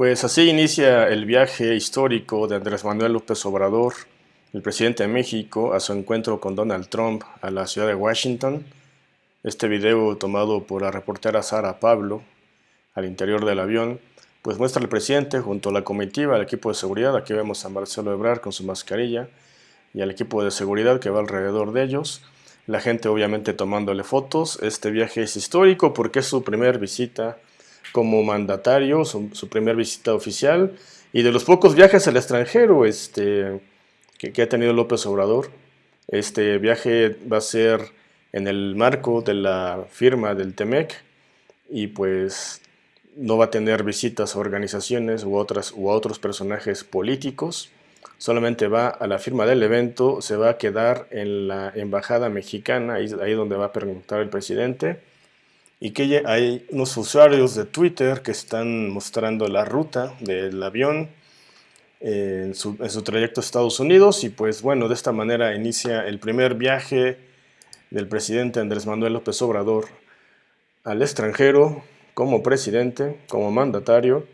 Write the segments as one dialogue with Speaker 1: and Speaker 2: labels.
Speaker 1: Pues así inicia el viaje histórico de Andrés Manuel López Obrador, el presidente de México, a su encuentro con Donald Trump a la ciudad de Washington. Este video tomado por la reportera Sara Pablo al interior del avión, pues muestra al presidente junto a la comitiva, al equipo de seguridad, aquí vemos a Marcelo Ebrard con su mascarilla, y al equipo de seguridad que va alrededor de ellos. La gente obviamente tomándole fotos. Este viaje es histórico porque es su primer visita como mandatario, su, primera visita oficial y de los pocos viajes al extranjero este, que, ha tenido López Obrador. Este viaje va a ser en el marco de la firma del TEMEC y pues no va a tener visitas a organizaciones u, otras, u a otros personajes políticos. Solamente va a la firma del evento, se va a quedar en la embajada mexicana, ahí, ahí donde va a preguntar el presidente y que hay unos usuarios de Twitter que están mostrando la ruta del avión eh, en, su, trayecto a Estados Unidos. Y pues bueno, de esta manera inicia el primer viaje del presidente Andrés Manuel López Obrador al extranjero como presidente, como mandatario,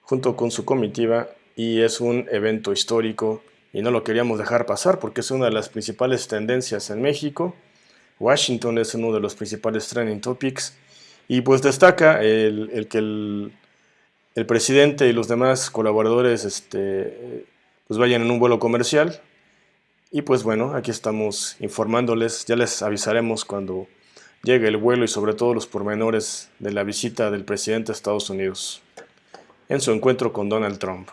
Speaker 1: junto con su comitiva. Y es un evento histórico y no lo queríamos dejar pasar porque es una de las principales tendencias en México Washington es uno de los principales trending topics. Y pues destaca el, que el, presidente y los demás colaboradores este, pues vayan en un vuelo comercial. Y pues bueno, aquí estamos informándoles, ya les avisaremos cuando llegue el vuelo y sobre todo los pormenores de la visita del presidente a Estados Unidos en su encuentro con Donald Trump.